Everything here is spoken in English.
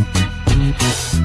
We'll be right back.